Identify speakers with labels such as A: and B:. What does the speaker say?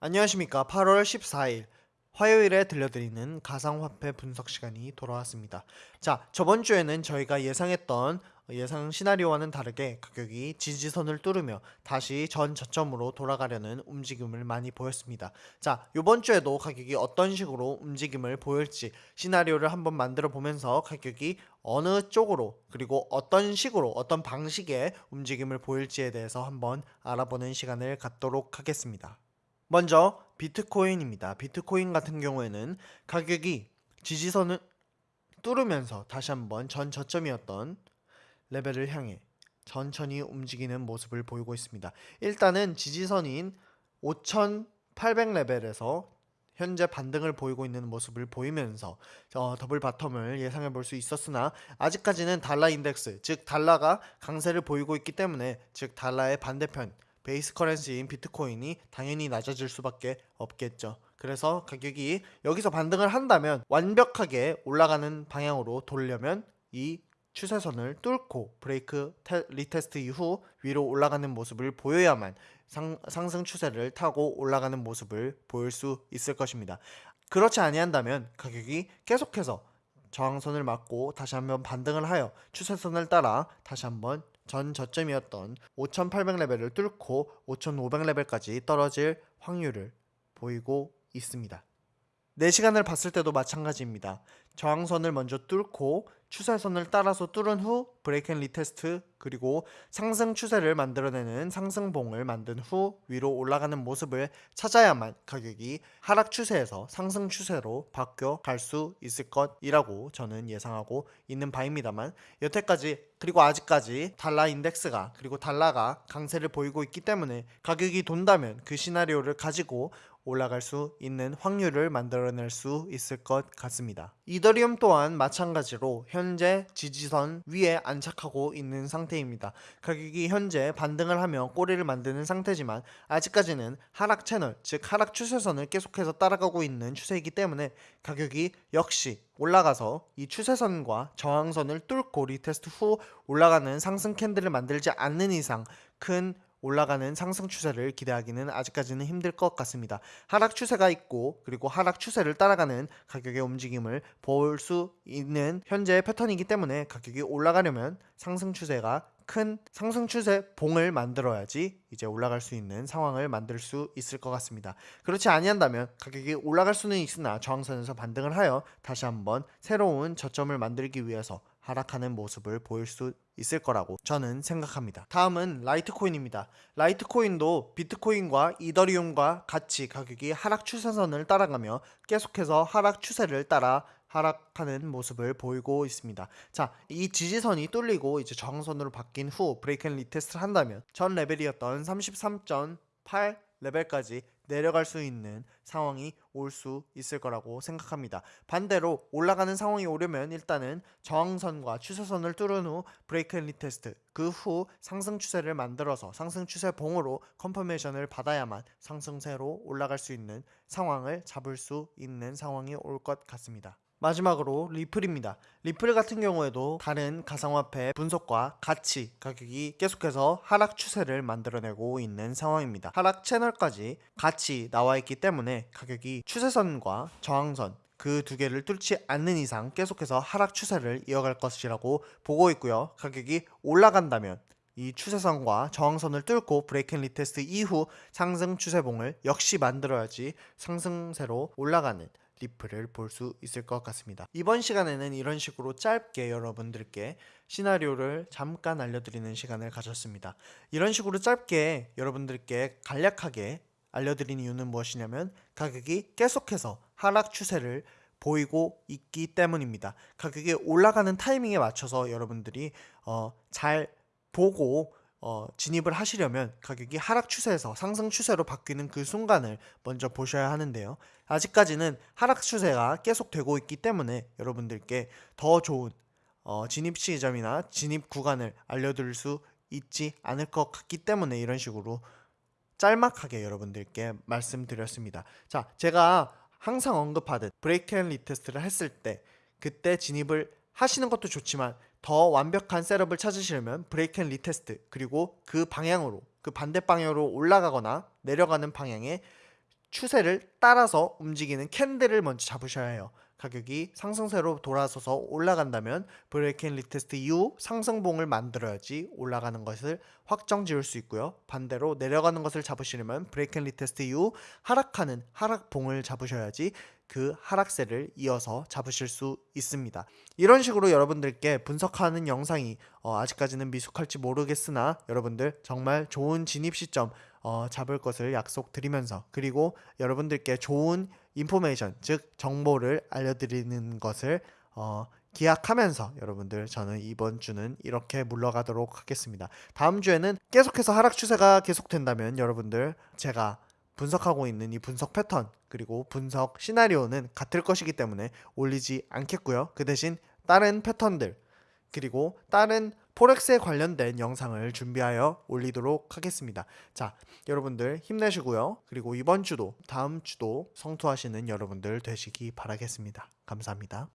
A: 안녕하십니까. 8월 14일 화요일에 들려드리는 가상화폐 분석 시간이 돌아왔습니다. 자 저번 주에는 저희가 예상했던 예상 시나리오와는 다르게 가격이 지지선을 뚫으며 다시 전 저점으로 돌아가려는 움직임을 많이 보였습니다 자 이번 주에도 가격이 어떤 식으로 움직임을 보일지 시나리오를 한번 만들어 보면서 가격이 어느 쪽으로 그리고 어떤 식으로 어떤 방식의 움직임을 보일지에 대해서 한번 알아보는 시간을 갖도록 하겠습니다 먼저 비트코인입니다. 비트코인 같은 경우에는 가격이 지지선을 뚫으면서 다시 한번 전 저점이었던 레벨을 향해 천천히 움직이는 모습을 보이고 있습니다. 일단은 지지선인 5800레벨에서 현재 반등을 보이고 있는 모습을 보이면서 어, double bottom을 예상해 볼 수 있었으나 아직까지는 달러 인덱스 즉 달러가 강세를 보이고 있기 때문에 즉 달러의 반대편 base currency인 비트코인이 당연히 낮아질 수밖에 없겠죠. 그래서 가격이 여기서 반등을 한다면 완벽하게 올라가는 방향으로 돌려면 이 추세선을 뚫고 브레이크 테, retest 이후 위로 올라가는 모습을 보여야만 상, 상승 추세를 타고 올라가는 모습을 보일 수 있을 것입니다. 그렇지 아니한다면 가격이 계속해서 저항선을 맞고 다시 한번 반등을 하여 추세선을 따라 다시 한번 전 저점이었던 5800레벨을 뚫고 5500레벨까지 떨어질 확률을 보이고 있습니다. 4시간을 봤을 때도 마찬가지입니다. 저항선을 먼저 뚫고 추세선을 따라서 뚫은 후 break and retest 그리고 상승 추세를 만들어내는 상승봉을 만든 후 위로 올라가는 모습을 찾아야만 가격이 하락 추세에서 상승 추세로 바뀌어 갈 수 있을 것이라고 저는 예상하고 있는 바입니다만 여태까지 그리고 아직까지 달러 인덱스가 그리고 달러가 강세를 보이고 있기 때문에 가격이 돈다면 그 시나리오를 가지고 올라갈 수 있는 확률을 만들어낼 수 있을 것 같습니다. 이더리움 또한 마찬가지로 현재 지지선 위에 안착하고 있는 상태입니다. 가격이 현재 반등을 하며 꼬리를 만드는 상태지만 아직까지는 하락 채널, 즉 하락 추세선을 계속해서 따라가고 있는 추세이기 때문에 가격이 역시 올라가서 이 추세선과 저항선을 뚫고 retest 후 올라가는 상승 candle을 만들지 않는 이상 큰 올라가는 상승 추세를 기대하기는 아직까지는 힘들 것 같습니다. 하락 추세가 있고 그리고 하락 추세를 따라가는 가격의 움직임을 볼 수 있는 현재의 패턴이기 때문에 가격이 올라가려면 상승 추세가 큰 상승 추세 봉을 만들어야지 이제 올라갈 수 있는 상황을 만들 수 있을 것 같습니다. 그렇지 아니한다면 가격이 올라갈 수는 있으나 저항선에서 반등을 하여 다시 한번 새로운 저점을 만들기 위해서 하락하는 모습을 보일 수 있을 거라고 저는 생각합니다. 다음은 라이트코인입니다. 라이트코인도 비트코인과 이더리움과 같이 가격이 하락 추세선을 따라가며 계속해서 하락 추세를 따라 하락하는 모습을 보이고 있습니다. 자, 이 지지선이 뚫리고 이제 저항선으로 바뀐 후 break and retest를 한다면 전 레벨이었던 33.8 레벨까지 내려갈 수 있는 상황이 올 수 있을 거라고 생각합니다. 반대로 올라가는 상황이 오려면 일단은 저항선과 추세선을 뚫은 후 break and retest 그 후 상승 추세를 만들어서 상승 추세 봉으로 confirmation을 받아야만 상승세로 올라갈 수 있는 상황을 잡을 수 있는 상황이 올 것 같습니다. 마지막으로 리플입니다. 리플 같은 경우에도 다른 가상화폐 분석과 같이 가격이 계속해서 하락 추세를 만들어내고 있는 상황입니다. 하락 채널까지 같이 나와 있기 때문에 가격이 추세선과 저항선 그두 개를 뚫지 않는 이상 계속해서 하락 추세를 이어갈 것이라고 보고 있고요. 가격이 올라간다면 이 추세선과 저항선을 뚫고 break and retest 이후 상승 추세봉을 역시 만들어야지 상승세로 올라가는 리플을 볼수 있을 것 같습니다. 이번 시간에는 이런 식으로 짧게 여러분들께 시나리오를 잠깐 알려드리는 시간을 가졌습니다. 이런 식으로 짧게 여러분들께 간략하게 알려드린 이유는 무엇이냐면 가격이 계속해서 하락 추세를 보이고 있기 때문입니다. 가격이 올라가는 타이밍에 맞춰서 여러분들이 어, 잘 보고 어, 진입을 하시려면 가격이 하락 추세에서 상승 추세로 바뀌는 그 순간을 먼저 보셔야 하는데요. 아직까지는 하락 추세가 계속되고 있기 때문에 여러분들께 더 좋은 어, 진입 시점이나 진입 구간을 알려드릴 수 있지 않을 것 같기 때문에 이런 식으로 짤막하게 여러분들께 말씀드렸습니다. 자, 제가 항상 언급하듯 break and retest를 했을 때 그때 진입을 하시는 것도 좋지만 더 완벽한 setup을 찾으시려면 break and retest 그리고 그 방향으로 그 반대 방향으로 올라가거나 내려가는 방향의 추세를 따라서 움직이는 candle을 먼저 잡으셔야 해요. 가격이 상승세로 돌아서서 올라간다면 break and retest 이후 상승봉을 만들어야지 올라가는 것을 확정 지을 수 있고요. 반대로 내려가는 것을 잡으시려면 break and retest 이후 하락하는 하락봉을 잡으셔야지 그 하락세를 이어서 잡으실 수 있습니다. 이런 식으로 여러분들께 분석하는 영상이 어, 아직까지는 미숙할지 모르겠으나 여러분들 정말 좋은 진입 시점 어, 잡을 것을 약속드리면서 그리고 여러분들께 좋은 인포메이션 즉 정보를 알려드리는 것을 어, 기약하면서 여러분들 저는 이번 주는 이렇게 물러가도록 하겠습니다. 다음 주에는 계속해서 하락 추세가 계속된다면 여러분들 제가 분석하고 있는 이 분석 패턴 그리고 분석 시나리오는 같을 것이기 때문에 올리지 않겠고요. 그 대신 다른 패턴들 그리고 다른 포렉스에 관련된 영상을 준비하여 올리도록 하겠습니다. 자, 여러분들 힘내시고요. 그리고 이번 주도 다음 주도 성투하시는 여러분들 되시기 바라겠습니다. 감사합니다.